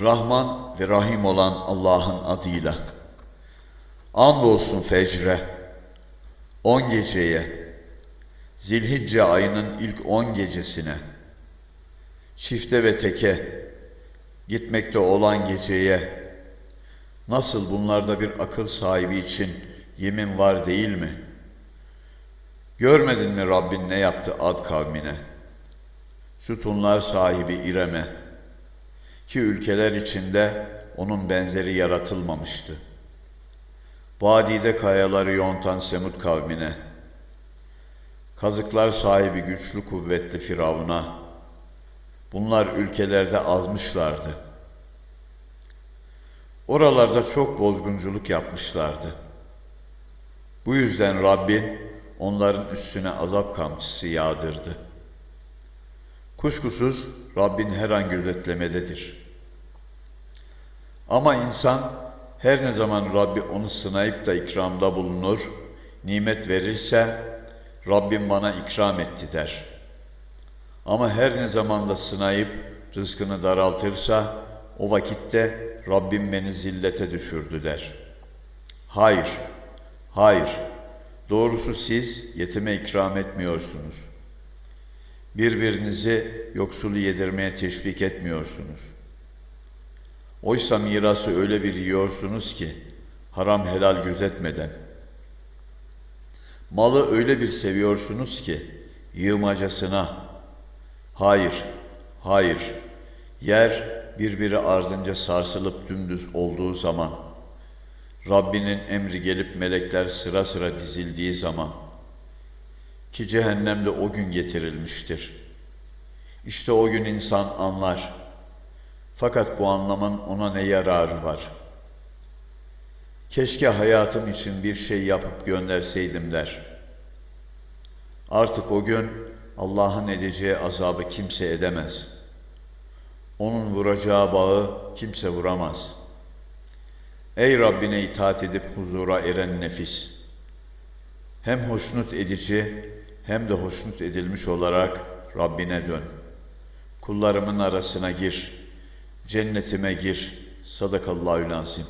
Rahman ve Rahim olan Allah'ın adıyla. Andolsun fecre, on geceye, Zilhicce ayının ilk on gecesine, çifte ve teke, gitmekte olan geceye, nasıl bunlarda bir akıl sahibi için yemin var değil mi? Görmedin mi Rabbin ne yaptı Ad kavmine? Sütunlar sahibi İrem'e, ki ülkeler içinde onun benzeri yaratılmamıştı. Vadide kayaları yontan Semud kavmine, kazıklar sahibi güçlü kuvvetli Firavun'a, bunlar ülkelerde azmışlardı. Oralarda çok bozgunculuk yapmışlardı. Bu yüzden Rabbin onların üstüne azap kamçısı yağdırdı. Kuşkusuz Rabbin her an gözetlemededir. Ama insan her ne zaman Rabbi onu sınayıp da ikramda bulunur, nimet verirse Rabbim bana ikram etti der. Ama her ne zaman da sınayıp rızkını daraltırsa o vakitte Rabbim beni zillete düşürdü der. Hayır, hayır. Doğrusu siz yetime ikram etmiyorsunuz. Birbirinizi yoksulu yedirmeye teşvik etmiyorsunuz. Oysa mirası öyle bir yiyorsunuz ki haram helal gözetmeden. Malı öyle bir seviyorsunuz ki yığmacasına. Hayır, hayır. Yer birbiri ardınca sarsılıp dümdüz olduğu zaman, Rabbinin emri gelip melekler sıra sıra dizildiği zaman, ki cehennemde o gün getirilmiştir. İşte o gün insan anlar. Fakat bu anlamın ona ne yararı var? Keşke hayatım için bir şey yapıp gönderseydim der. Artık o gün Allah'ın edeceği azabı kimse edemez. Onun vuracağı bağı kimse vuramaz. Ey Rabbine itaat edip huzura eren nefis! Hem hoşnut edici hem de hoşnut edilmiş olarak Rabbine dön. Kullarımın arasına gir, cennetime gir. Sadakallahü lazim.